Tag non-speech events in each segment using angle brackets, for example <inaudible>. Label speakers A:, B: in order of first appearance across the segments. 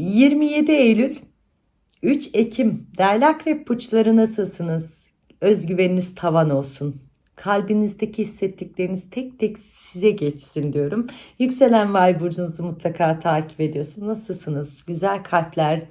A: 27 Eylül 3 Ekim değerli akrep burçları nasılsınız? Özgüveniniz tavan olsun. Kalbinizdeki hissettikleriniz tek tek size geçsin diyorum. Yükselen Vay burcunuzu mutlaka takip ediyorsunuz. Nasılsınız? Güzel kalpler.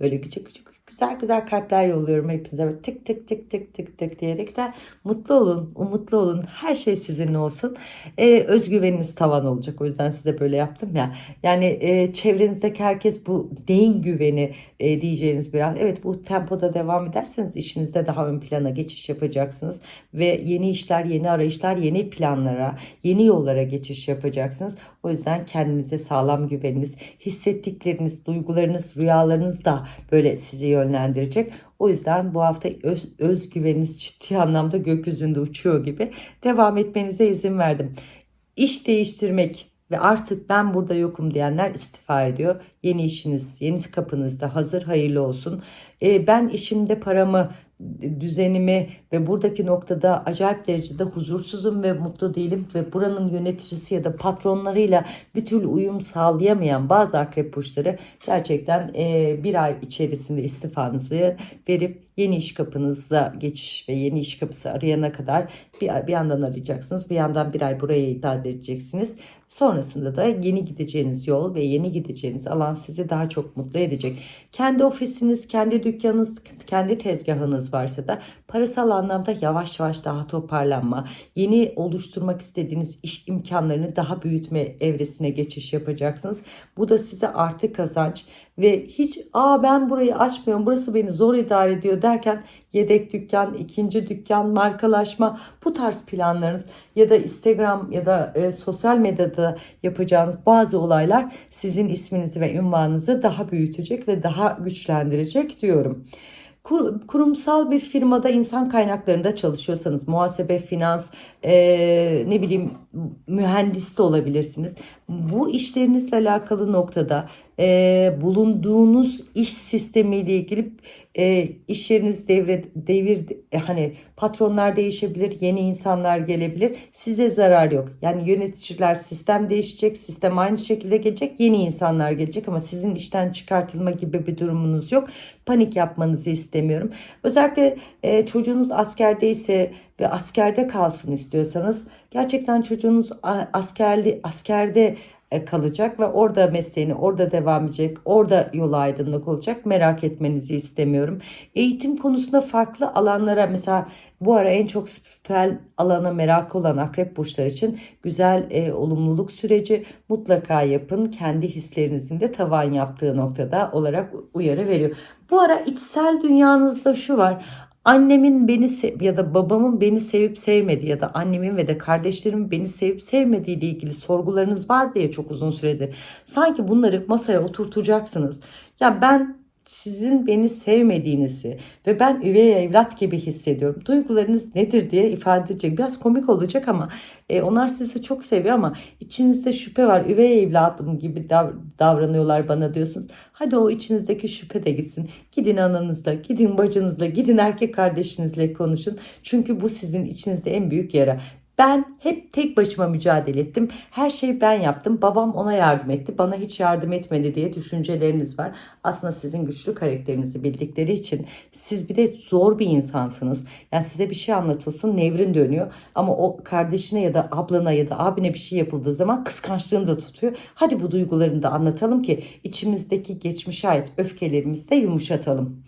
A: Böyle küçük küçük güzel güzel kalpler yolluyorum hepinize. Böyle tık tık tık tık tık tık diyerek de mutlu olun, umutlu olun. Her şey sizinle olsun. Ee, özgüveniniz tavan olacak. O yüzden size böyle yaptım ya. Yani e, çevrenizdeki herkes bu neyin güveni e, diyeceğiniz biraz. Evet bu tempoda devam ederseniz işinizde daha ön plana geçiş yapacaksınız. Ve yeni işler, yeni arayışlar, yeni planlara, yeni yollara geçiş yapacaksınız. O yüzden kendinize sağlam güveniniz, hissettikleriniz, duygularınız, rüyalarınız da böyle sizi yönlendirecek. O yüzden bu hafta öz, özgüveniniz ciddi anlamda gökyüzünde uçuyor gibi devam etmenize izin verdim. İş değiştirmek ve artık ben burada yokum diyenler istifa ediyor. Yeni işiniz, yeni kapınızda hazır hayırlı olsun. Ee, ben işimde paramı, düzenimi ve buradaki noktada acayip derecede huzursuzum ve mutlu değilim ve buranın yöneticisi ya da patronlarıyla bir türlü uyum sağlayamayan bazı akrep burçları gerçekten e, bir ay içerisinde istifanızı verip yeni iş kapınıza geçiş ve yeni iş kapısı arayana kadar bir, bir yandan arayacaksınız bir yandan bir ay buraya idare edeceksiniz. Sonrasında da yeni gideceğiniz yol ve yeni gideceğiniz alan sizi daha çok mutlu edecek. Kendi ofisiniz, kendi dükkanınız, kendi tezgahınız varsa da parasal anlamda yavaş yavaş daha toparlanma, yeni oluşturmak istediğiniz iş imkanlarını daha büyütme evresine geçiş yapacaksınız. Bu da size artı kazanç ve hiç aa ben burayı açmıyorum burası beni zor idare ediyor derken yedek dükkan, ikinci dükkan, markalaşma bu tarz planlarınız ya da Instagram ya da e, sosyal medyada yapacağınız bazı olaylar sizin isminizi ve ünvanınızı daha büyütecek ve daha güçlendirecek diyorum kurumsal bir firmada insan kaynaklarında çalışıyorsanız muhasebe, finans, e, ne bileyim mühendis de olabilirsiniz. Bu işlerinizle alakalı noktada e, bulunduğunuz iş sistemiyle ilgili e, iş yeriniz devre, devir e, hani patronlar değişebilir, yeni insanlar gelebilir. Size zarar yok. Yani yöneticiler sistem değişecek, sistem aynı şekilde gelecek, yeni insanlar gelecek ama sizin işten çıkartılma gibi bir durumunuz yok. Panik yapmanızı istemiyorum. Özellikle e, çocuğunuz askerdeyse ve askerde kalsın istiyorsanız gerçekten çocuğunuz askerli askerde kalacak ve orada mesleğini orada devam edecek. Orada yol aydınlık olacak. Merak etmenizi istemiyorum. Eğitim konusunda farklı alanlara mesela bu ara en çok spiritüel alana merak olan akrep burçları için güzel e, olumluluk süreci mutlaka yapın. Kendi hislerinizin de tavan yaptığı noktada olarak uyarı veriyor. Bu ara içsel dünyanızda şu var annemin beni ya da babamın beni sevip sevmediği ya da annemin ve de kardeşlerimin beni sevip sevmediği ile ilgili sorgularınız var diye çok uzun süredir. Sanki bunları masaya oturtacaksınız. Ya ben sizin beni sevmediğinizi ve ben üvey evlat gibi hissediyorum. Duygularınız nedir diye ifade edecek. Biraz komik olacak ama e, onlar sizi çok seviyor ama içinizde şüphe var. Üvey evladım gibi dav davranıyorlar bana diyorsunuz. Hadi o içinizdeki şüphe de gitsin. Gidin ananızla, gidin bacınızla, gidin erkek kardeşinizle konuşun. Çünkü bu sizin içinizde en büyük yara. Ben hep tek başıma mücadele ettim. Her şeyi ben yaptım. Babam ona yardım etti. Bana hiç yardım etmedi diye düşünceleriniz var. Aslında sizin güçlü karakterinizi bildikleri için siz bir de zor bir insansınız. Yani size bir şey anlatılsın nevrin dönüyor. Ama o kardeşine ya da ablana ya da abine bir şey yapıldığı zaman kıskançlığını da tutuyor. Hadi bu duygularını da anlatalım ki içimizdeki geçmişe ait öfkelerimizi de yumuşatalım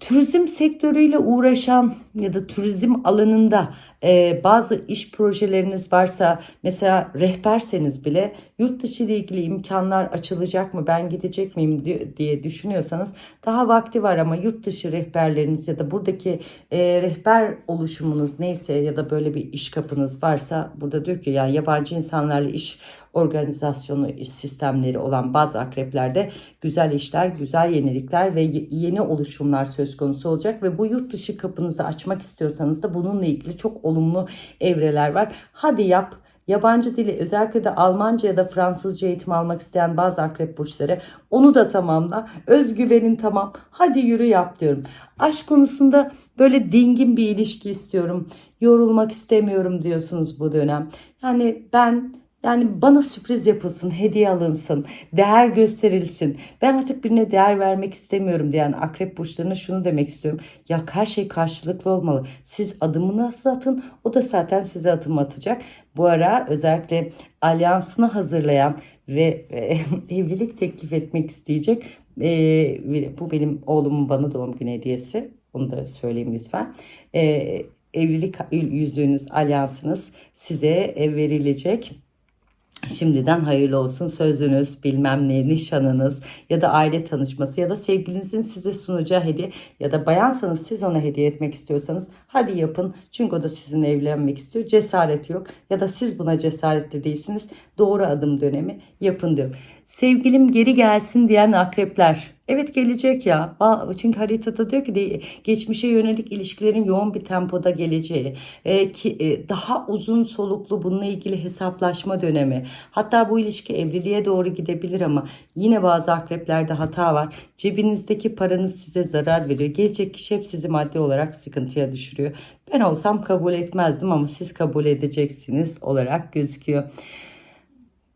A: turizm sektörüyle uğraşan ya da turizm alanında e, bazı iş projeleriniz varsa mesela rehberseniz bile yurt dışı ile ilgili imkanlar açılacak mı ben gidecek miyim diye düşünüyorsanız daha vakti var ama yurt dışı rehberleriniz ya da buradaki e, rehber oluşumunuz neyse ya da böyle bir iş kapınız varsa burada diyor ki yani yabancı insanlarla iş organizasyonu sistemleri olan bazı akreplerde güzel işler, güzel yenilikler ve yeni oluşumlar söz konusu olacak ve bu yurt dışı kapınızı açmak istiyorsanız da bununla ilgili çok olumlu evreler var. Hadi yap. Yabancı dili özellikle de Almanca ya da Fransızca eğitim almak isteyen bazı akrep burçları onu da tamamla. Özgüvenin tamam. Hadi yürü yap diyorum. Aşk konusunda böyle dingin bir ilişki istiyorum. Yorulmak istemiyorum diyorsunuz bu dönem. Yani ben Yani bana sürpriz yapılsın, hediye alınsın, değer gösterilsin. Ben artık birine değer vermek istemiyorum diyen akrep burçlarına şunu demek istiyorum. Ya her şey karşılıklı olmalı. Siz adımınızı atın, o da zaten size adım atacak. Bu ara özellikle alyansını hazırlayan ve e, <laughs> evlilik teklif etmek isteyecek. e, bu benim oğlumun bana doğum günü hediyesi. Onu da söyleyeyim lütfen. E, evlilik yüzüğünüz, alyansınız size verilecek. Şimdiden hayırlı olsun sözünüz, bilmem ne, nişanınız ya da aile tanışması ya da sevgilinizin size sunacağı hediye ya da bayansanız siz ona hediye etmek istiyorsanız hadi yapın. Çünkü o da sizinle evlenmek istiyor. Cesareti yok ya da siz buna cesaretli değilsiniz. Doğru adım dönemi yapın diyorum. Sevgilim geri gelsin diyen akrepler. Evet gelecek ya. Çünkü haritada diyor ki geçmişe yönelik ilişkilerin yoğun bir tempoda geleceği, e, ki, e, daha uzun soluklu bununla ilgili hesaplaşma dönemi. Hatta bu ilişki evliliğe doğru gidebilir ama yine bazı akreplerde hata var. Cebinizdeki paranız size zarar veriyor. Gelecek kişi hep sizi maddi olarak sıkıntıya düşürüyor. Ben olsam kabul etmezdim ama siz kabul edeceksiniz olarak gözüküyor.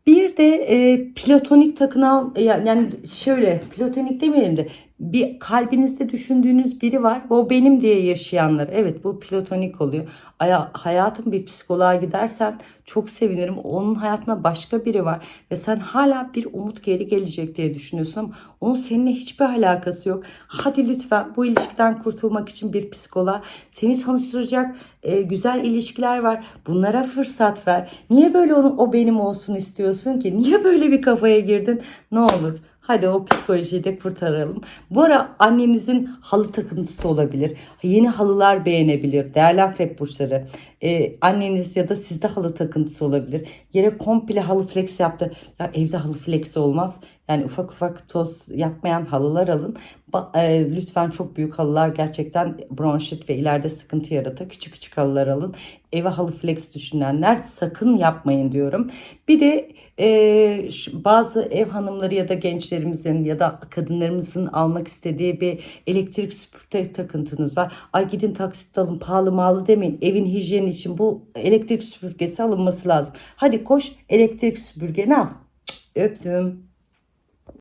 A: Bir de e, platonik takınan yani şöyle platonik demeyelim de bir kalbinizde düşündüğünüz biri var. O benim diye yaşayanlar. Evet bu platonik oluyor. Aya, hayatım bir psikoloğa gidersen çok sevinirim. Onun hayatında başka biri var. Ve sen hala bir umut geri gelecek diye düşünüyorsun ama onun seninle hiçbir alakası yok. Hadi lütfen bu ilişkiden kurtulmak için bir psikoloğa seni tanıştıracak e, güzel ilişkiler var. Bunlara fırsat ver. Niye böyle onu, o benim olsun istiyorsun ki? Niye böyle bir kafaya girdin? Ne olur Hadi o psikolojiyi de kurtaralım. Bu ara annenizin halı takıntısı olabilir. Yeni halılar beğenebilir. Değerli akrep burçları. Ee, anneniz ya da sizde halı takıntısı olabilir. Yere komple halı flex yaptı. Ya evde halı flex olmaz. Yani ufak ufak toz yapmayan halılar alın. Ba- e, lütfen çok büyük halılar gerçekten bronşit ve ileride sıkıntı yaratır. Küçük küçük halılar alın. Eve halı flex düşünenler sakın yapmayın diyorum. Bir de e, bazı ev hanımları ya da gençlerimizin ya da kadınlarımızın almak istediği bir elektrik süpürge takıntınız var. Ay gidin taksit alın pahalı malı demeyin. Evin hijyeni için bu elektrik süpürgesi alınması lazım. Hadi koş elektrik süpürgeni al. Öptüm.